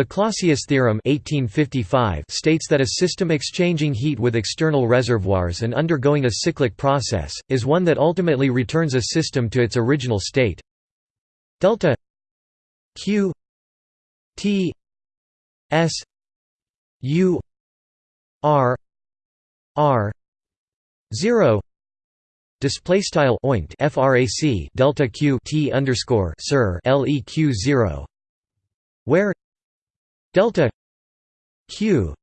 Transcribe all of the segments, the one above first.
The Clausius theorem 1855 states that a system exchanging heat with external reservoirs and undergoing a cyclic process, is one that ultimately returns a system to its original state. Delta q t s u r r 0 display style oint frac delta q t underscore sir leq 0 where delta q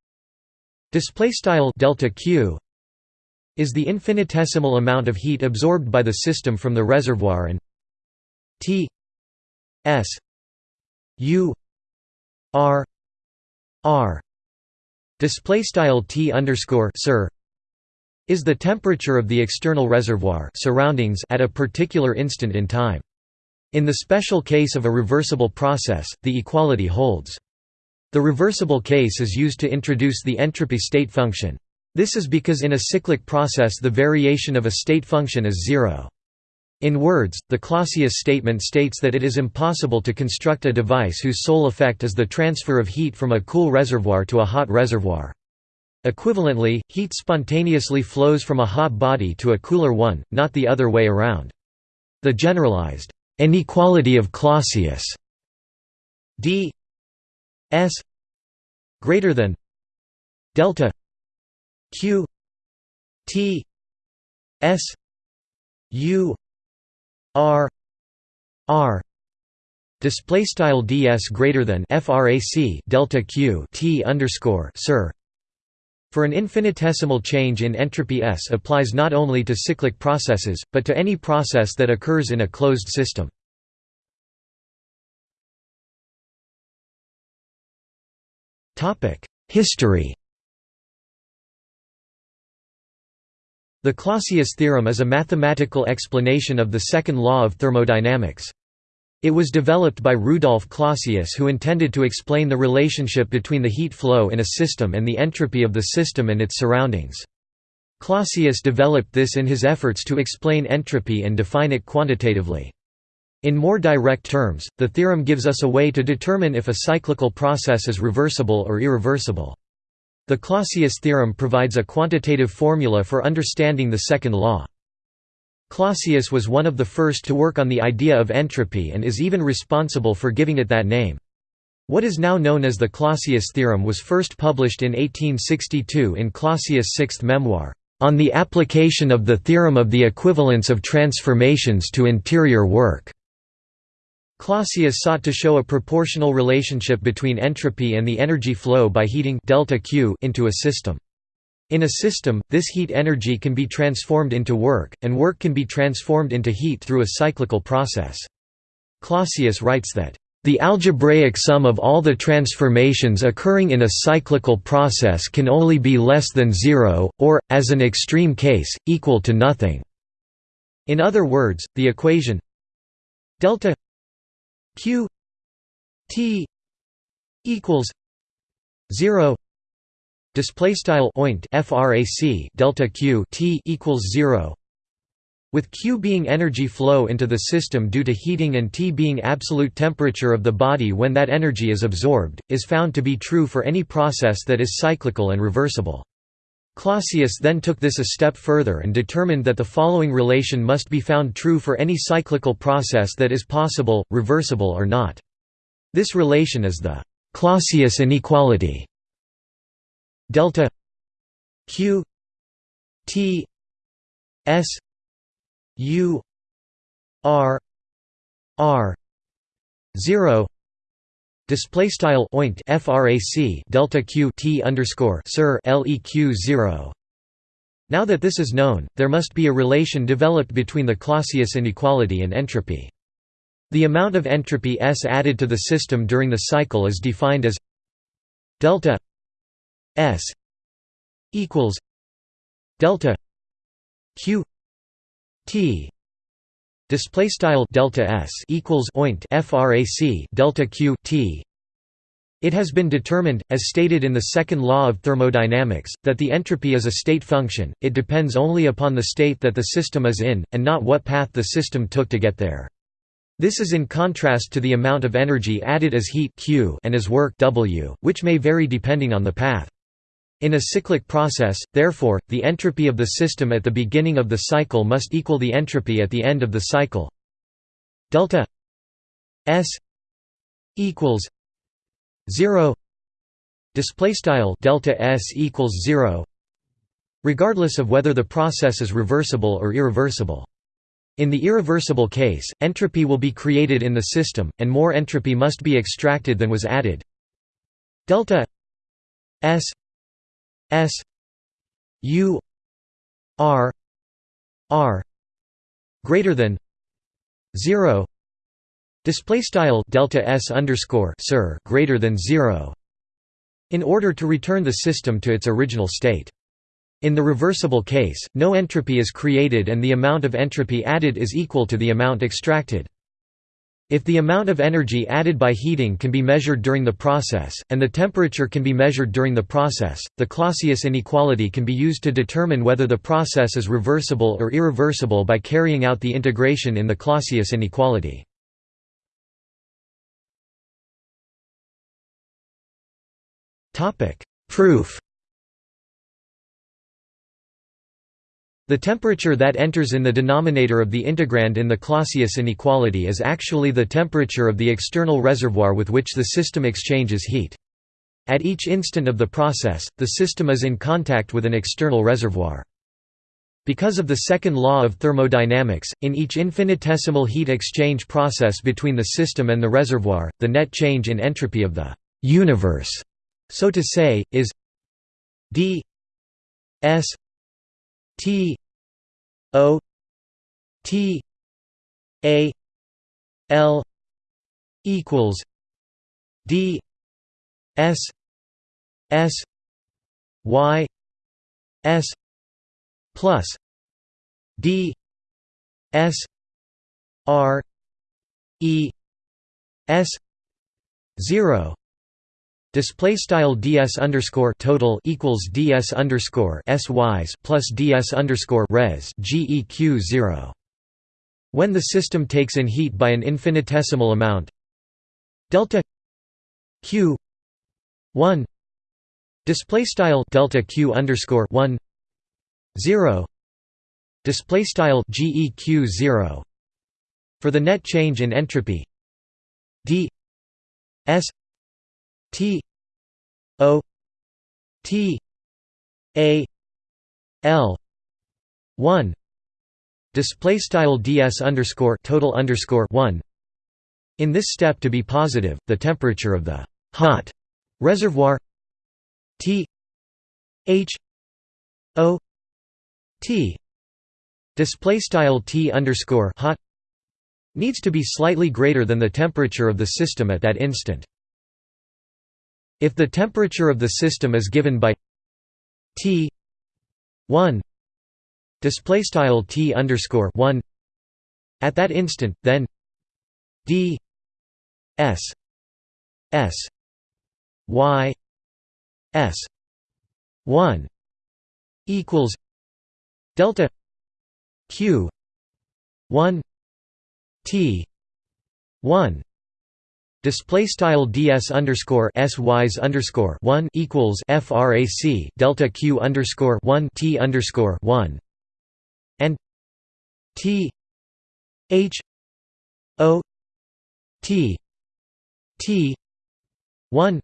display style delta q is the infinitesimal amount of heat absorbed by the system from the reservoir and t s u r r display style t underscore sir is the temperature of the external reservoir surroundings at a particular instant in time. In the special case of a reversible process, the equality holds. The reversible case is used to introduce the entropy state function. This is because in a cyclic process the variation of a state function is zero. In words, the Clausius statement states that it is impossible to construct a device whose sole effect is the transfer of heat from a cool reservoir to a hot reservoir. Equivalently, heat spontaneously flows from a hot body to a cooler one, not the other way around. The generalized inequality of Clausius d S greater than delta Q T S U R R display style ds greater than frac delta q t underscore sir for an infinitesimal change in entropy S applies not only to cyclic processes, but to any process that occurs in a closed system. History The Clausius theorem is a mathematical explanation of the second law of thermodynamics. It was developed by Rudolf Clausius who intended to explain the relationship between the heat flow in a system and the entropy of the system and its surroundings. Clausius developed this in his efforts to explain entropy and define it quantitatively. In more direct terms, the theorem gives us a way to determine if a cyclical process is reversible or irreversible. The Clausius theorem provides a quantitative formula for understanding the second law. Clausius was one of the first to work on the idea of entropy and is even responsible for giving it that name. What is now known as the Clausius theorem was first published in 1862 in Clausius' sixth memoir, "...on the application of the theorem of the equivalence of transformations to interior work." Clausius sought to show a proportional relationship between entropy and the energy flow by heating delta Q into a system. In a system, this heat energy can be transformed into work, and work can be transformed into heat through a cyclical process. Clausius writes that, "...the algebraic sum of all the transformations occurring in a cyclical process can only be less than zero, or, as an extreme case, equal to nothing." In other words, the equation delta q t equals 0 display style oint frac delta q t equals 0 with q being energy flow into the system due to heating and T being absolute temperature of the body when that energy is absorbed, is found to be true for any process that is cyclical and reversible. Clausius then took this a step further and determined that the following relation must be found true for any cyclical process that is possible, reversible or not. This relation is the Clausius inequality delta q t s u r r 0 Display style oint frac delta q t underscore sir leq zero. Now that this is known, there must be a relation developed between the Clausius inequality and entropy. The amount of entropy S added to the system during the cycle is defined as delta S equals delta Q T display style delta s equals oint frac delta q t it has been determined as stated in the second law of thermodynamics that the entropy is a state function it depends only upon the state that the system is in and not what path the system took to get there This is in contrast to the amount of energy added as heat Q and as work W, which may vary depending on the path. In a cyclic process, therefore, the entropy of the system at the beginning of the cycle must equal the entropy at the end of the cycle. Delta S equals 0 display style delta S equals 0 regardless of whether the process is reversible or irreversible. In the irreversible case, entropy will be created in the system, and more entropy must be extracted than was added. Delta S S U R R greater than zero display style delta S underscore sir greater than zero in order to return the system to its original state. In the reversible case, no entropy is created and the amount of entropy added is equal to the amount extracted. If the amount of energy added by heating can be measured during the process, and the temperature can be measured during the process, the Clausius inequality can be used to determine whether the process is reversible or irreversible by carrying out the integration in the Clausius inequality. Proof The temperature that enters in the denominator of the integrand in the Clausius inequality is actually the temperature of the external reservoir with which the system exchanges heat. At each instant of the process, the system is in contact with an external reservoir. Because of the second law of thermodynamics, in each infinitesimal heat exchange process between the system and the reservoir, the net change in entropy of the universe, so to say, is d s T O T A L equals D S S Y S plus D S R E S zero Display style ds underscore total equals ds underscore s y's plus ds underscore res geq zero. When the system takes in heat by an infinitesimal amount, delta q one display style delta q underscore one zero display style geq zero for the net change in entropy d s T O T A L one display style ds underscore total underscore one. In this step, to be positive, the temperature of the hot reservoir T H O T display style T underscore hot needs to be slightly greater than the temperature of the system at that instant. If the temperature of the system is given by T 1 display style T underscore 1 at that instant, then D S S Y S 1 equals delta Q 1 T 1 Display style ds underscore s y's underscore one equals frac delta q underscore one t underscore one. And t h o t t one.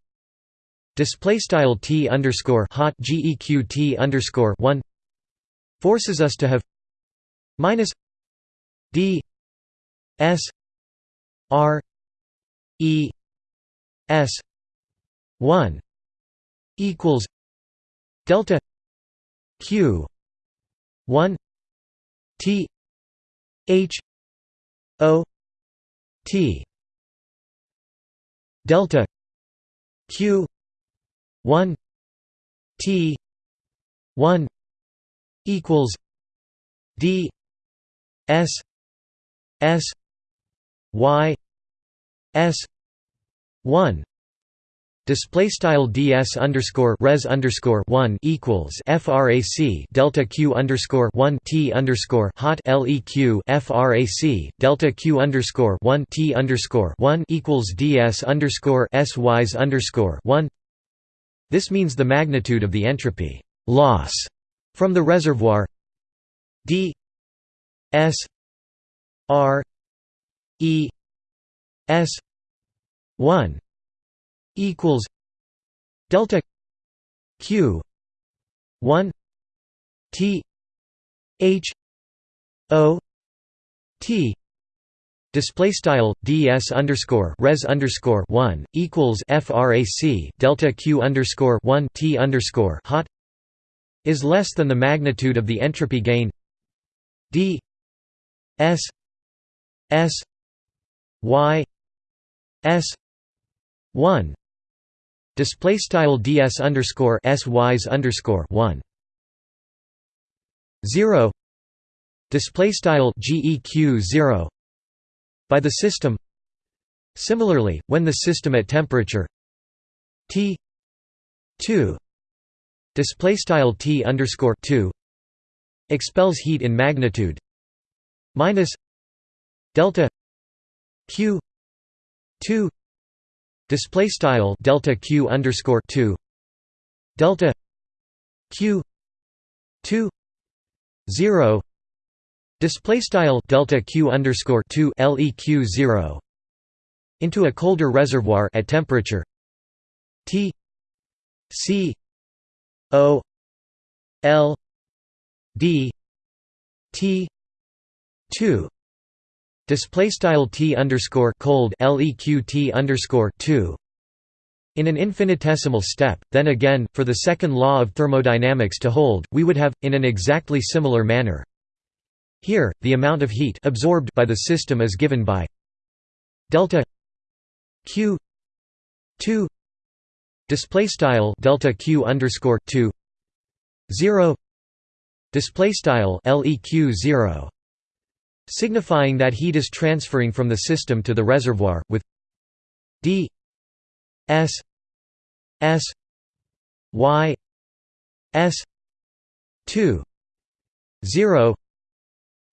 Display style t underscore hot geq t underscore one forces us to have minus d s r E S one equals delta Q one T H O T delta Q one T one equals D S S Y S one Display style ds underscore res underscore one equals frac delta q underscore one t underscore hot leq frac delta q underscore one t underscore one equals ds underscore s y's underscore one. This means the magnitude of the entropy loss from the reservoir d s r e s one equals delta q 1 t h o t. Display style ds underscore res underscore one equals frac delta q underscore one t underscore hot is less than the magnitude of the entropy gain d s s y s one Display style ds underscore s y's underscore one zero display style geq zero by the system. Similarly, when the system at temperature T two display style T underscore two expels heat in magnitude minus delta Q two. Display style delta q underscore 2 delta q 2 0 display style delta q underscore 2 leq 0 into a colder reservoir at temperature T C O L D T 2 Display style t underscore cold leq underscore two. In an infinitesimal step, then again, for the second law of thermodynamics to hold, we would have, in an exactly similar manner. Here, the amount of heat absorbed by the system is given by delta q two display style delta q underscore two zero display style leq zero signifying that heat is transferring from the system to the reservoir, with d s s y s 2 0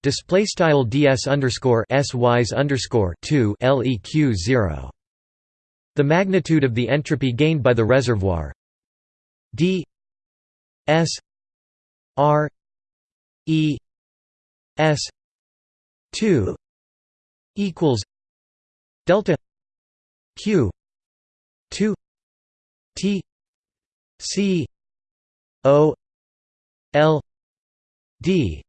display style ds underscore s y's underscore 2 leq 0 the magnitude of the entropy gained by the reservoir. D s r e s 2 equals delta q 2 t c o l d.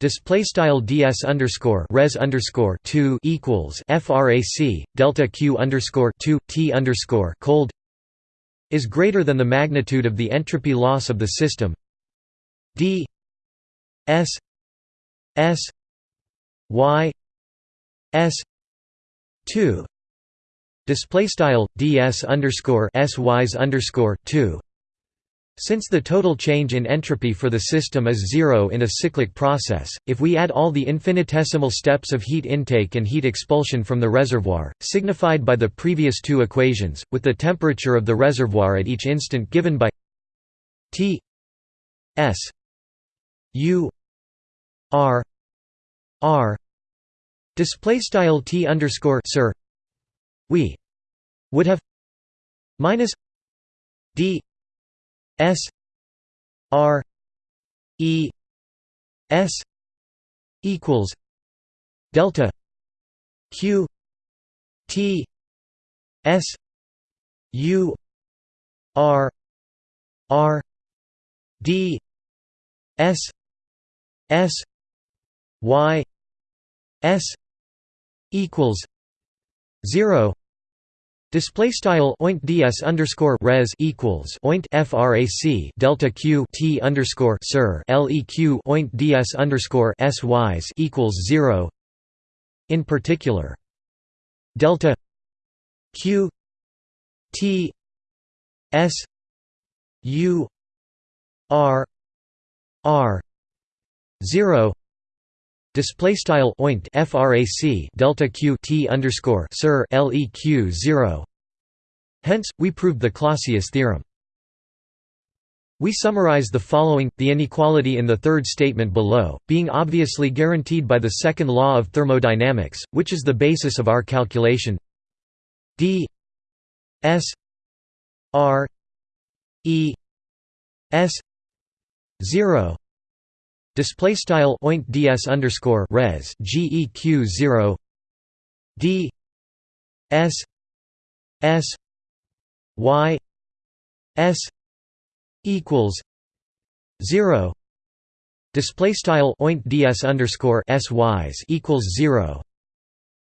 Display style ds underscore res underscore two equals frac delta q underscore two t underscore cold is greater than the magnitude of the entropy loss of the system. D s s y s 2 display style ds underscore s y's underscore 2 since the total change in entropy for the system is zero in a cyclic process, if we add all the infinitesimal steps of heat intake and heat expulsion from the reservoir, signified by the previous two equations, with the temperature of the reservoir at each instant given by T S U R R display style T underscore sir we would have minus D S R E S equals delta Q T S U R R D S S Y S equals zero Display style oint ds underscore res equals oint frac delta q t underscore sir leq oint ds underscore s y's equals zero. In particular, delta q t s u r r zero Display style oint frac delta q t underscore sir leq zero Hence, we proved the Clausius theorem. We summarize the following, the inequality in the third statement below, being obviously guaranteed by the second law of thermodynamics, which is the basis of our calculation d s r e s 0 display style oint ds underscore res geq 0 d s s y s equals zero. Display style oint ds underscore s y's equals zero.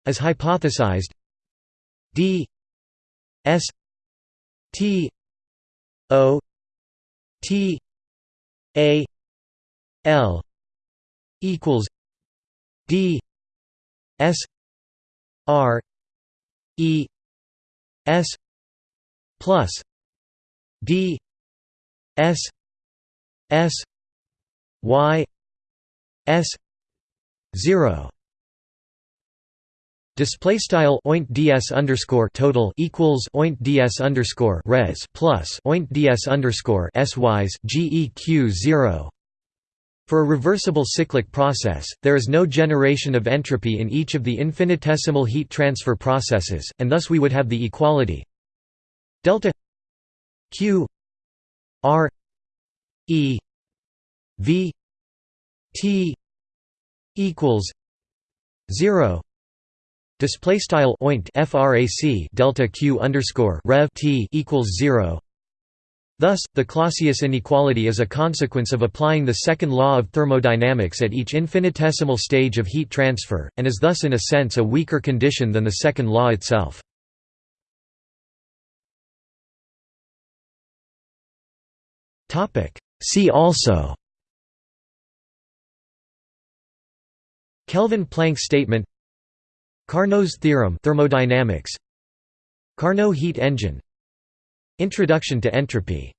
As hypothesized d s t o t a l equals d s r e s plus d S S Y S zero Display style oint ds underscore total equals oint ds underscore res plus oint ds underscore sys geq zero. For a reversible cyclic process, there is no generation of entropy in each of the infinitesimal heat transfer processes, and thus we would have the equality delta q R E V T equals zero display style oint frac delta q underscore rev t equals zero. Thus, the Clausius inequality is a consequence of applying the second law of thermodynamics at each infinitesimal stage of heat transfer, and is thus in a sense a weaker condition than the second law itself. See also Kelvin-Planck statement Carnot's theorem thermodynamics Carnot heat engine Introduction to entropy